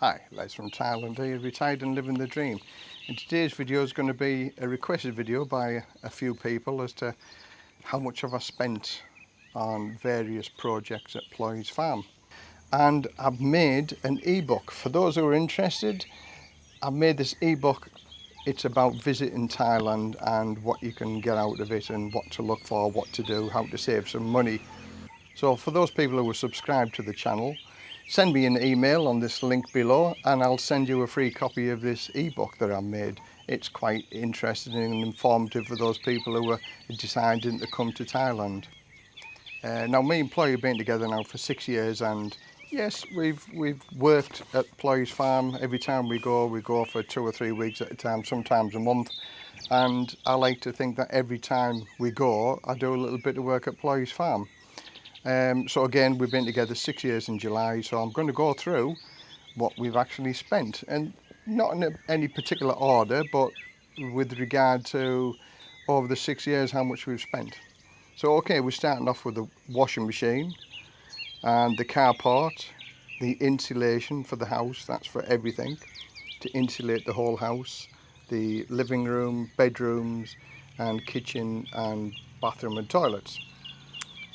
Hi, Les from Thailand here, retired and living the dream. And today's video is going to be a requested video by a few people as to how much have I spent on various projects at Ploy's Farm. And I've made an ebook. For those who are interested, I've made this ebook. It's about visiting Thailand and what you can get out of it and what to look for, what to do, how to save some money. So for those people who are subscribed to the channel, Send me an email on this link below and I'll send you a free copy of this ebook that I made. It's quite interesting and informative for those people who are deciding to come to Thailand. Uh, now me and Ploy have been together now for six years and yes we've we've worked at Ploy's farm every time we go we go for two or three weeks at a time sometimes a month and I like to think that every time we go I do a little bit of work at Ploy's farm Um, so again, we've been together six years in July, so I'm going to go through what we've actually spent. And not in a, any particular order, but with regard to over the six years how much we've spent. So okay, we're starting off with the washing machine and the carport, the insulation for the house, that's for everything, to insulate the whole house, the living room, bedrooms and kitchen and bathroom and toilets.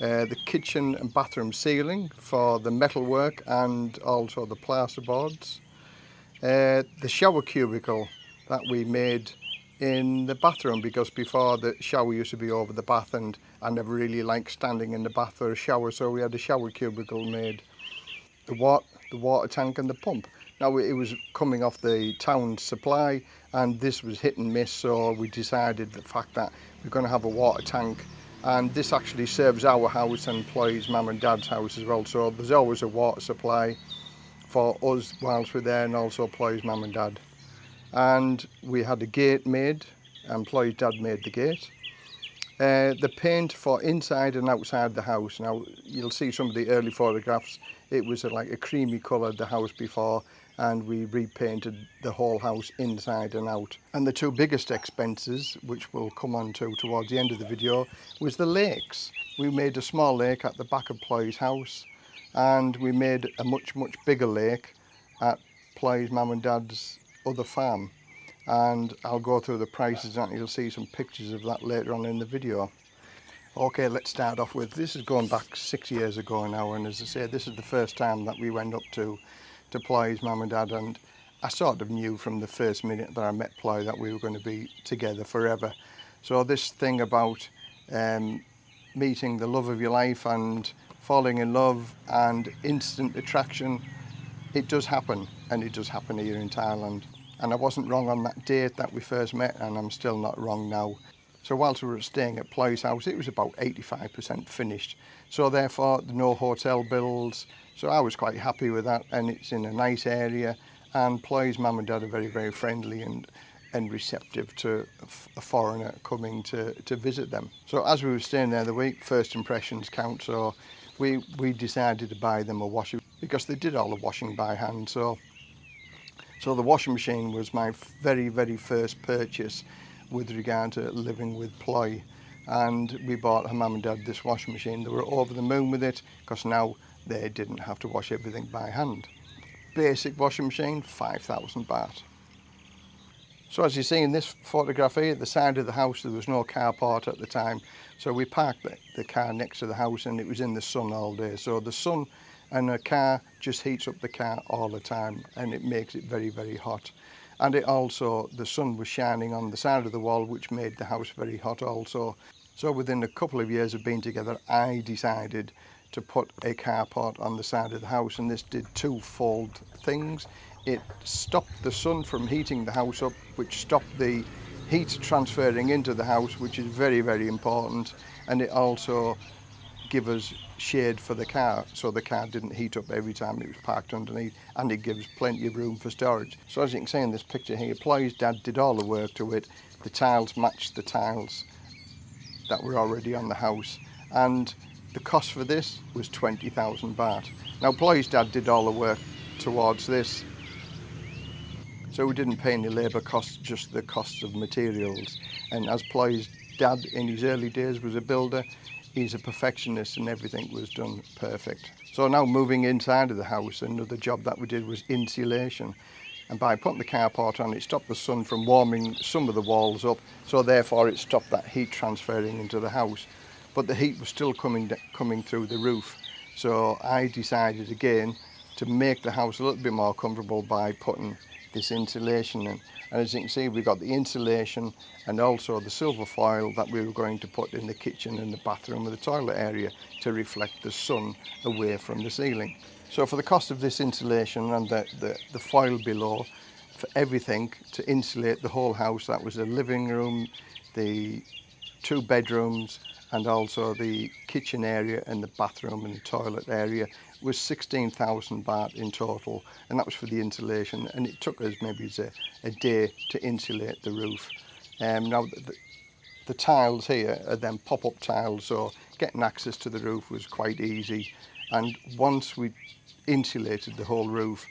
Uh, the kitchen and bathroom ceiling for the metalwork and also the plasterboards. Uh, the shower cubicle that we made in the bathroom because before the shower used to be over the bath and I never really liked standing in the bath or a shower so we had a shower cubicle made. The, wa the water tank and the pump. Now it was coming off the town supply and this was hit and miss so we decided the fact that we're going to have a water tank and this actually serves our house and employees mum and dad's house as well so there's always a water supply for us whilst we're there and also employees mum and dad and we had a gate made employees dad made the gate uh, the paint for inside and outside the house now you'll see some of the early photographs it was a, like a creamy colour the house before and we repainted the whole house inside and out. And the two biggest expenses, which we'll come on to towards the end of the video, was the lakes. We made a small lake at the back of Ploy's house and we made a much, much bigger lake at Ploy's mum and dad's other farm. And I'll go through the prices and you'll see some pictures of that later on in the video. Okay, let's start off with, this is going back six years ago now and as I said, this is the first time that we went up to to play as mum and dad and I sort of knew from the first minute that I met Ploy that we were going to be together forever. So this thing about um, meeting the love of your life and falling in love and instant attraction, it does happen and it does happen here in Thailand. And I wasn't wrong on that date that we first met and I'm still not wrong now. So whilst we were staying at Ploy's house, it was about 85% finished. So therefore, no hotel bills. So I was quite happy with that, and it's in a nice area. And Ploy's mum and dad are very, very friendly and and receptive to a foreigner coming to, to visit them. So as we were staying there the week, first impressions count. So we, we decided to buy them a washer because they did all the washing by hand. So, so the washing machine was my very, very first purchase with regard to living with ploy. And we bought her mum and dad this washing machine. They were over the moon with it because now they didn't have to wash everything by hand. Basic washing machine, 5,000 baht. So as you see in this photograph here, the side of the house, there was no carport at the time. So we parked the, the, car next to the house and it was in the sun all day. So the sun and a car just heats up the car all the time and it makes it very, very hot and it also the sun was shining on the side of the wall which made the house very hot also so within a couple of years of being together I decided to put a carport on the side of the house and this did twofold things it stopped the sun from heating the house up which stopped the heat transferring into the house which is very very important and it also give us shade for the car so the car didn't heat up every time it was parked underneath and it gives plenty of room for storage. So as you can see in this picture here, Ploy's dad did all the work to it. The tiles matched the tiles that were already on the house and the cost for this was 20,000 baht. Now Ploy's dad did all the work towards this so we didn't pay any labour costs, just the costs of materials. And as Ploy's dad in his early days was a builder, he's a perfectionist and everything was done perfect. So now moving inside of the house, another job that we did was insulation. And by putting the carport on, it stopped the sun from warming some of the walls up. So therefore it stopped that heat transferring into the house. But the heat was still coming, coming through the roof. So I decided again to make the house a little bit more comfortable by putting this insulation in. And as you can see, we've got the insulation and also the silver foil that we were going to put in the kitchen and the bathroom and the toilet area to reflect the sun away from the ceiling. So for the cost of this insulation and the, the, the foil below, for everything to insulate the whole house, that was the living room, the two bedrooms, and also the kitchen area and the bathroom and the toilet area was 16,000 baht in total and that was for the insulation and it took us maybe a, a day to insulate the roof. Um, now the, the tiles here are then pop-up tiles so getting access to the roof was quite easy and once we insulated the whole roof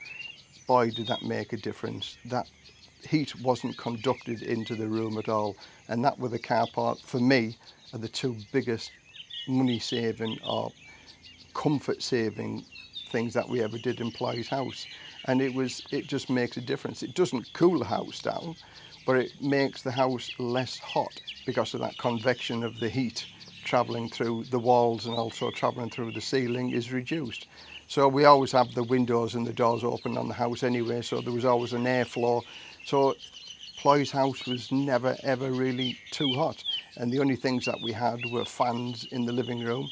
boy did that make a difference that heat wasn't conducted into the room at all. And that were the car park, for me, are the two biggest money saving or comfort saving things that we ever did in Ply's house. And it was, it just makes a difference. It doesn't cool the house down, but it makes the house less hot because of that convection of the heat travelling through the walls and also travelling through the ceiling is reduced. So we always have the windows and the doors open on the house anyway, so there was always an airflow So Ploy's house was never ever really too hot and the only things that we had were fans in the living room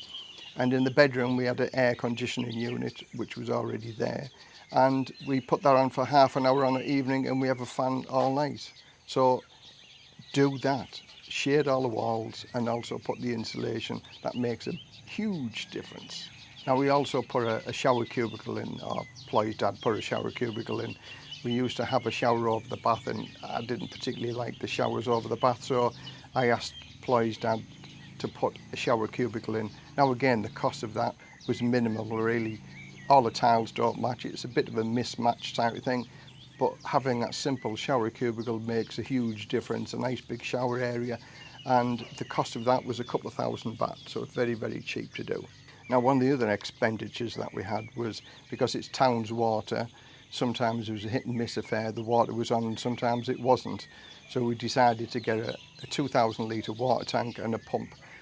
and in the bedroom we had an air conditioning unit which was already there and we put that on for half an hour on an evening and we have a fan all night. So do that, shade all the walls and also put the insulation. That makes a huge difference. Now we also put a, a shower cubicle in, Ploy's Ploy Dad put a shower cubicle in. We used to have a shower over the bath and I didn't particularly like the showers over the bath so I asked Ploy's dad to put a shower cubicle in. Now again the cost of that was minimal really. All the tiles don't match, it's a bit of a mismatch type of thing but having that simple shower cubicle makes a huge difference, a nice big shower area and the cost of that was a couple of thousand baht so very very cheap to do. Now, one of the other expenditures that we had was because it's town's water, sometimes it was a hit and miss affair, the water was on sometimes it wasn't. So we decided to get a, a 2,000 litre water tank and a pump.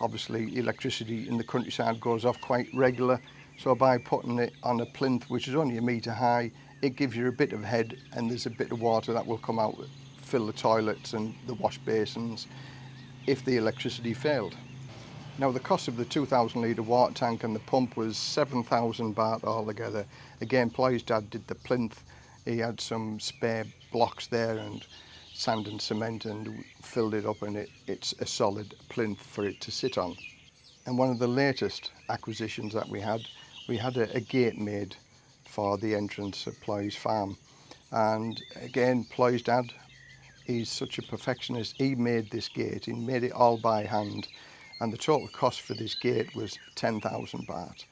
obviously electricity in the countryside goes off quite regular. So by putting it on a plinth which is only a meter high, it gives you a bit of head and there's a bit of water that will come out, fill the toilets and the wash basins if the electricity failed. Now the cost of the 2,000 litre water tank and the pump was 7,000 baht altogether. Again, Ploy's dad did the plinth. He had some spare blocks there and sand and cement and filled it up and it, it's a solid plinth for it to sit on. And one of the latest acquisitions that we had, we had a, a gate made for the entrance of Ploy's farm. And again, Ploy's dad, he's such a perfectionist. He made this gate, he made it all by hand. and the total cost for this gate was 10,000 baht,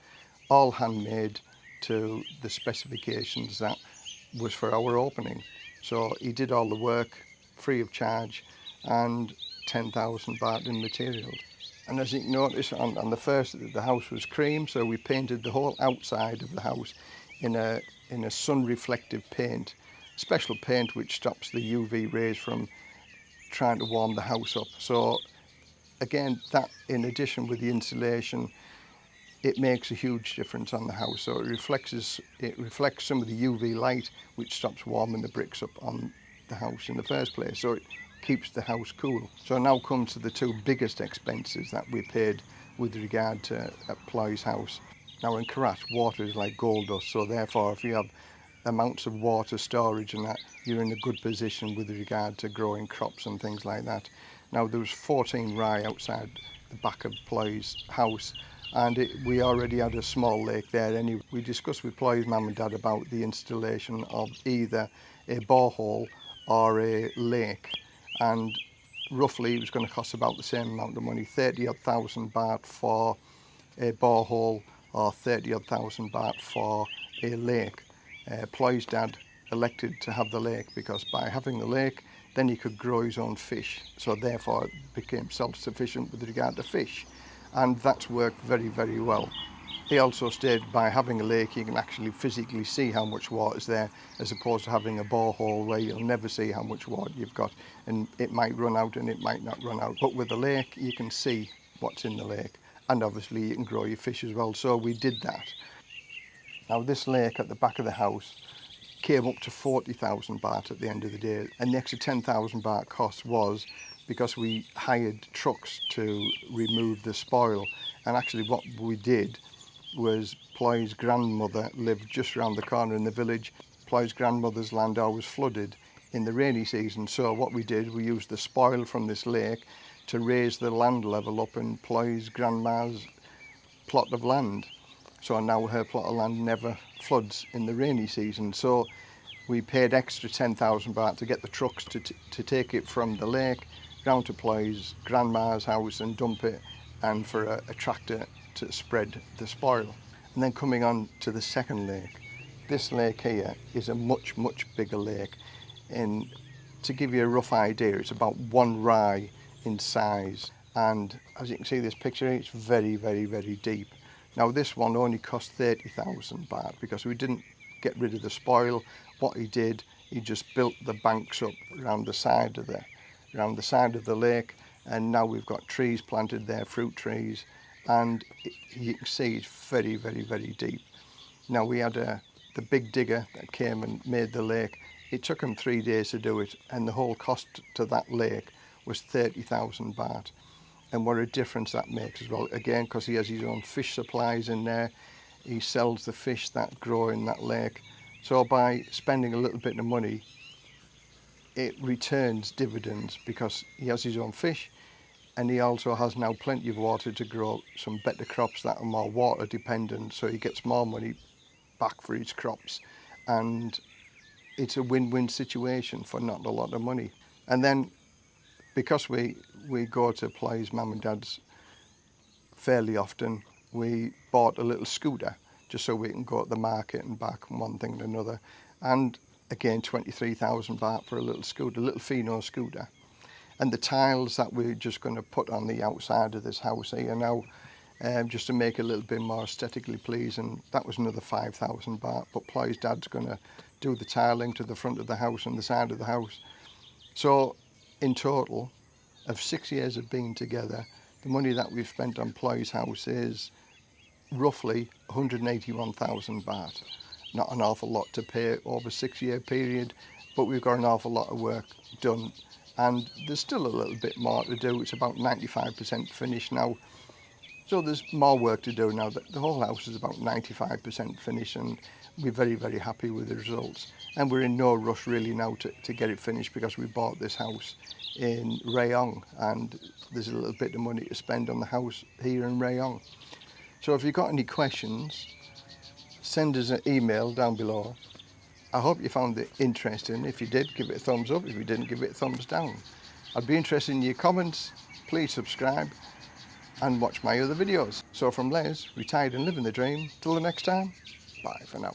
all handmade to the specifications that was for our opening. So he did all the work free of charge and 10,000 baht in materials. And as you can notice, on, on the first, the house was cream, so we painted the whole outside of the house in a, in a sun-reflective paint, special paint which stops the UV rays from trying to warm the house up. So again, that in addition with the insulation, it makes a huge difference on the house. So it reflects, it reflects some of the UV light, which stops warming the bricks up on the house in the first place. So it keeps the house cool. So now comes to the two biggest expenses that we paid with regard to at house. Now in Karat, water is like gold dust. So therefore, if you have amounts of water storage and that, you're in a good position with regard to growing crops and things like that. Now there was 14 rye outside the back of Ploy's house and it, we already had a small lake there anyway. We discussed with Ploy's mum and dad about the installation of either a borehole or a lake and roughly it was going to cost about the same amount of money, 30 odd thousand baht for a borehole or 30 odd thousand baht for a lake. Uh, Ploy's dad elected to have the lake because by having the lake then he could grow his own fish. So therefore became self-sufficient with regard to fish. And that's worked very, very well. He also stated by having a lake, you can actually physically see how much water is there, as opposed to having a borehole where you'll never see how much water you've got. And it might run out and it might not run out. But with the lake, you can see what's in the lake. And obviously you can grow your fish as well. So we did that. Now this lake at the back of the house came up to 40,000 baht at the end of the day. And the extra 10,000 baht cost was because we hired trucks to remove the spoil. And actually what we did was Ploy's grandmother lived just around the corner in the village. Ploy's grandmother's land was flooded in the rainy season. So what we did, we used the spoil from this lake to raise the land level up in Ploy's grandma's plot of land. So now her plot of land never floods in the rainy season. So we paid extra 10,000 baht to get the trucks to, to take it from the lake down to Ploy's grandma's house and dump it and for a, a tractor to spread the spoil. And then coming on to the second lake, this lake here is a much, much bigger lake. And to give you a rough idea, it's about one rye in size. And as you can see this picture, it's very, very, very deep. Now this one only cost 30,000 baht because we didn't get rid of the spoil. What he did, he just built the banks up around the side of the, around the side of the lake and now we've got trees planted there, fruit trees, and you can see it's very, very, very deep. Now we had a, uh, the big digger that came and made the lake. It took him three days to do it and the whole cost to that lake was 30,000 baht. and what a difference that makes as well. Again, because he has his own fish supplies in there, he sells the fish that grow in that lake. So by spending a little bit of money, it returns dividends because he has his own fish and he also has now plenty of water to grow some better crops that are more water dependent so he gets more money back for his crops and it's a win-win situation for not a lot of money and then because we, we go to plays, mum and dad's fairly often, we bought a little scooter just so we can go to the market and back and one thing and another. And again, 23,000 baht for a little scooter, a little Fino scooter. And the tiles that we're just going to put on the outside of this house here now, um, just to make it a little bit more aesthetically pleasing. That was another 5,000 baht, but Ply's dad's going to do the tiling to the front of the house and the side of the house. So in total of six years of being together, the money that we've spent on Ploy's house is roughly 181,000 baht. Not an awful lot to pay over a six year period, but we've got an awful lot of work done. And there's still a little bit more to do. It's about 95% finished now. So there's more work to do now. The whole house is about 95% finished and we're very, very happy with the results. And we're in no rush really now to, to get it finished because we bought this house in Rayong and there's a little bit of money to spend on the house here in Rayong. So if you've got any questions, send us an email down below. I hope you found it interesting. If you did, give it a thumbs up. If you didn't, give it a thumbs down. I'd be interested in your comments. Please subscribe and watch my other videos. So from Les, retired and living the dream, till the next time, bye for now.